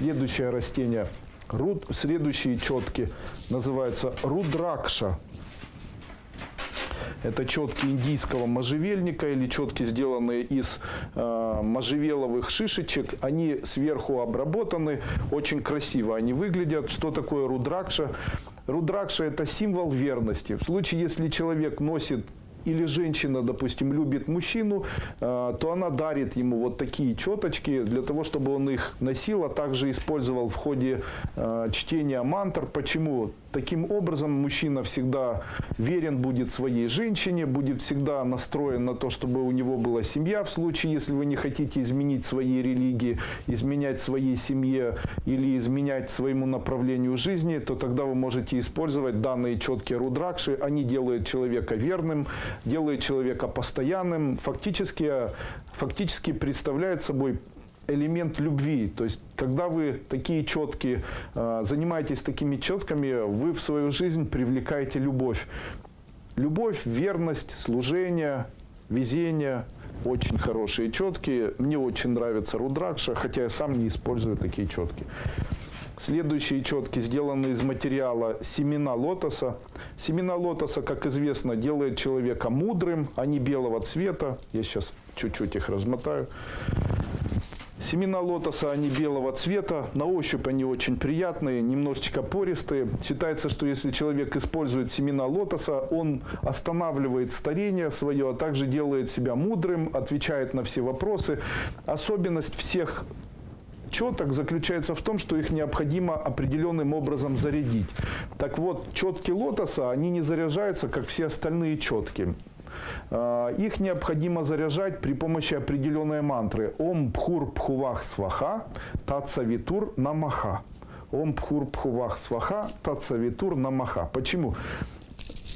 Следующее растение, руд, следующие четки называются рудракша. Это четки индийского можжевельника или четки, сделанные из э, можжевеловых шишечек. Они сверху обработаны, очень красиво они выглядят. Что такое рудракша? Рудракша – это символ верности. В случае, если человек носит или женщина, допустим, любит мужчину, э, то она дарит ему вот такие четочки для того, чтобы он их носил, а также использовал в ходе э, чтения мантр. Почему? Таким образом, мужчина всегда верен будет своей женщине, будет всегда настроен на то, чтобы у него была семья. В случае, если вы не хотите изменить своей религии, изменять своей семье или изменять своему направлению жизни, то тогда вы можете использовать данные четкие рудракши. Они делают человека верным, делают человека постоянным, фактически, фактически представляют собой элемент любви. То есть, когда вы такие четкие, э, занимаетесь такими четками, вы в свою жизнь привлекаете любовь. Любовь, верность, служение, везение. Очень хорошие четкие. Мне очень нравится рудракша, хотя я сам не использую такие четкие. Следующие четки сделаны из материала семена лотоса. Семена лотоса, как известно, делает человека мудрым. Они белого цвета. Я сейчас чуть-чуть их размотаю. Семена лотоса, они белого цвета, на ощупь они очень приятные, немножечко пористые. Считается, что если человек использует семена лотоса, он останавливает старение свое, а также делает себя мудрым, отвечает на все вопросы. Особенность всех четок заключается в том, что их необходимо определенным образом зарядить. Так вот, четки лотоса, они не заряжаются, как все остальные четки. А, их необходимо заряжать при помощи определенной мантры. Ом Пхур Пхувах Сваха Тацавитур Намаха. Ом Пхур Пхувах Сваха Тацавитур Намаха. Почему?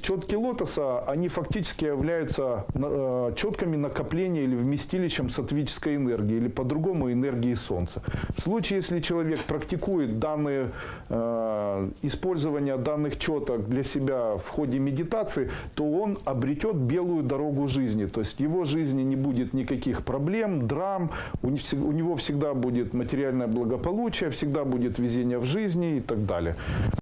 Четки лотоса, они фактически являются э, четками накопления или вместилищем сатвической энергии, или по-другому энергии Солнца. В случае, если человек практикует данные, э, использование данных четок для себя в ходе медитации, то он обретет белую дорогу жизни. То есть в его жизни не будет никаких проблем, драм, у него всегда будет материальное благополучие, всегда будет везение в жизни и так далее.